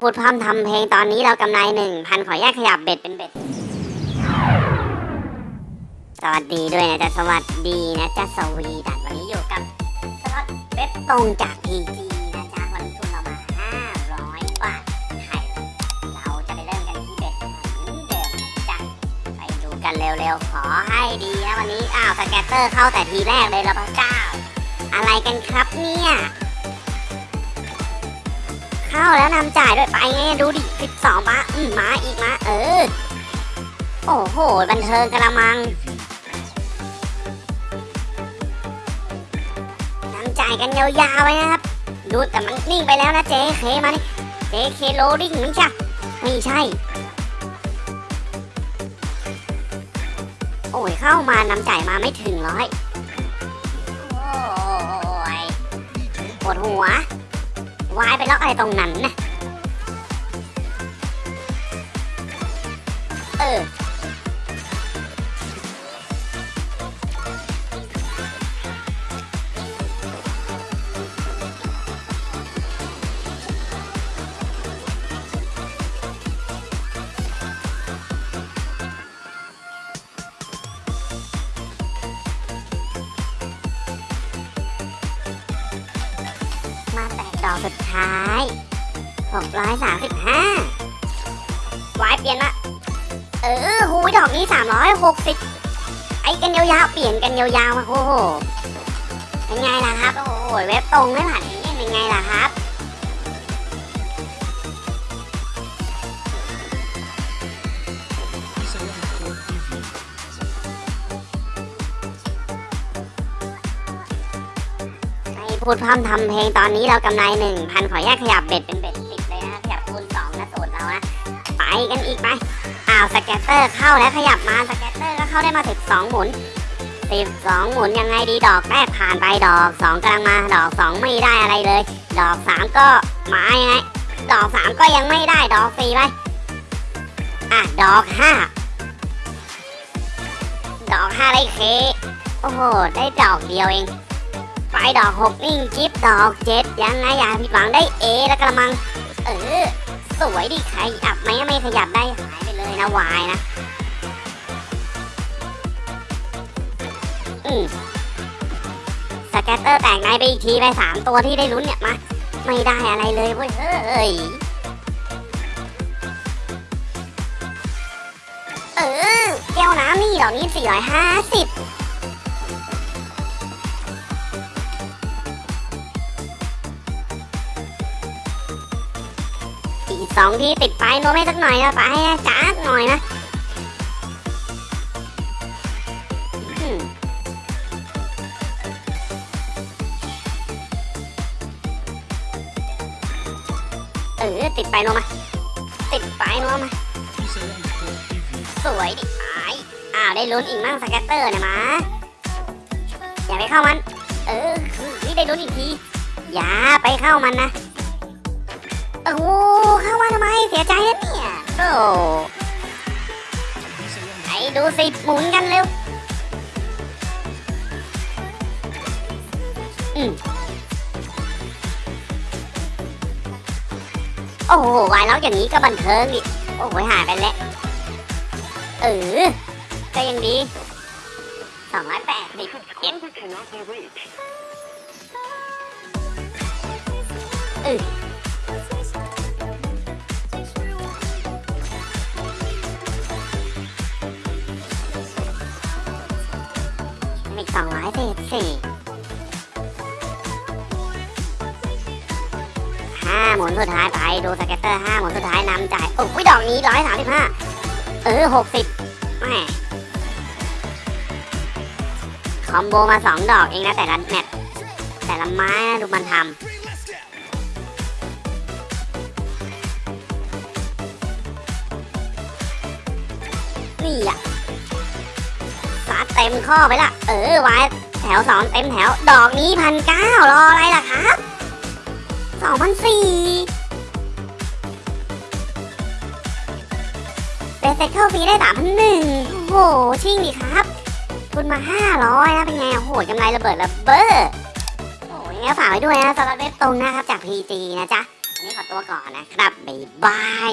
พูดพร่ำทำเพลงตอนนี้เรากำไรหนึ่งพันขอแยกขยับเบ็ดเป็นเบ็ด สวัสดีด้วยนะจ๊ะสวัสดีนะจ๊ะสวีดัตวันนี้อยู่กับสล็อตเบ็ดตรงจากพีจีนะจ๊ะวันนี้ทุนเรามาห้าร้อยบาทไทยเราจะไปเริ่มกันที่เบ็ดเหมือนเดิมนะจ๊ะไปดูกันเร็วๆ ขอให้ดีนะวันนี้อ้าวสแกตเตอร์เข้าแต่ทีแรกเลยละพระเจ้า อะไรกันครับเนี่ย เข้าแล้วนำจ่ายด้วยไปไงดูดิสิบสองบาอืมมาอีกมาเออ โอ้โห บันเทิงกระมังนำจ่ายกันยาวๆไว้นะครับ ดูแต่มันนิ่งไปแล้วนะเจ๊เคมาดิเจ๊เคโลดิ้งไม่ใช่ไม่ใช่ โอ้ยเข้ามานำจ่ายมาไม่ถึงร้อยโอ้ยปวดหัว วายไปล็อกอะไรตรงนั้นนะ เออ อกสุดท้าย 635วายเปลี่ยนละ เออหูดอกนี้ 360 ไอ้กันยาวๆ เปลี่ยนกันยาวๆมาโอ้โห เป็นไงล่ะครับ โอ้โห เว็บตรงไม่ผ่านนี่เป็นไงล่ะครับ พูดพร่ำทำเพลงตอนนี้เรากำไรหนึ่งพันขอแยกขยับ bet เป็น bet สิบเลยนะขยับคูณสองนะสูตรเรานะไปกันอีกไปอ้าว scatter เข้าแล้วขยับมา scatter ก็เข้าได้มาสิบสองหมุนสิบสองหมุนยังไงดีดอกแรกผ่านไปดอกสองกำลังมาดอกสองไม่ได้อะไรเลย ดอกสามก็มายังไงดอกสามก็ยังไม่ได้ดอกสี่ไปอะดอกห้าดอกห้าได้เคโอ้โหได้ดอกเดียวเอง ไปดอกหกนิ่งจิ๊บดอกเจ็ดยังไงอย่าผิดหวังได้เอแล้วกระมัง เออ สวยดิใครอับไหมไม่ขยับได้หายไปเลยนะวายนะ อืมสแกตเตอร์แตกในไปอีกทีไปสามตัวที่ได้ลุ้นเนี่ยมาไม่ได้อะไรเลยเว้ยเฮ้ยเออแก้วน้ำนี่ดอกนี้สี่ร้อยห้าสิบ สองที่ติดไปโนไม่สักหน่อยนะไปนะจ้าหน่อยนะเออติดไปโนมาติดไปโนมาสวยดิไปอ้าวได้ลุ้นอีกมั่งสแกตเตอร์เนี่ยมาอย่าไปเข้ามัน เออคือนี่ได้ลุ้นอีกทีอย่าไปเข้ามันนะ โอ้ ใจนะเนี่ยโอ้ไอ้ดูสิหมุนกันเร็ว อืมโอ้โหวายล็อกอย่างนี้ก็บันเทิงดิโอ้โหหายไปแล้ว เออ ก็ยังดีสองร้อยแปดสิบเอ็ดเออ อีกสองร้อยสี่สี่ห้าหมุนสุดท้ายไปดูสเก็ตเตอร์ห้าหมุนสุดท้ายนำจ่ายโอ้ยดอกนี้ร้อยสามสิบห้าเออหกสิบแม่คอมโบมาสองดอกเองนะแต่ละแมตช์แต่ละไม้นะดูมันทำนี่อะ ต็มข้อไปละ เออไว้แถวสองเต็มแถว ดอกนี้พันเก้ารออะไรล่ะครับสองพันสี่เป็นเซ็ตเข้าฟรีได้สามพันหนึ่งโอ้โหชิ่งดิครับทุนมาห้าร้อยนะเป็นไงโอ้โหกำไรระเบิดระเบ้อโอ้ยงั้นฝากไว้ด้วยนะสำหรับเว็บตรงนะครับจาก PG นะจ๊ะวันนี้ขอตัวก่อนนะครับ บ๊ายบาย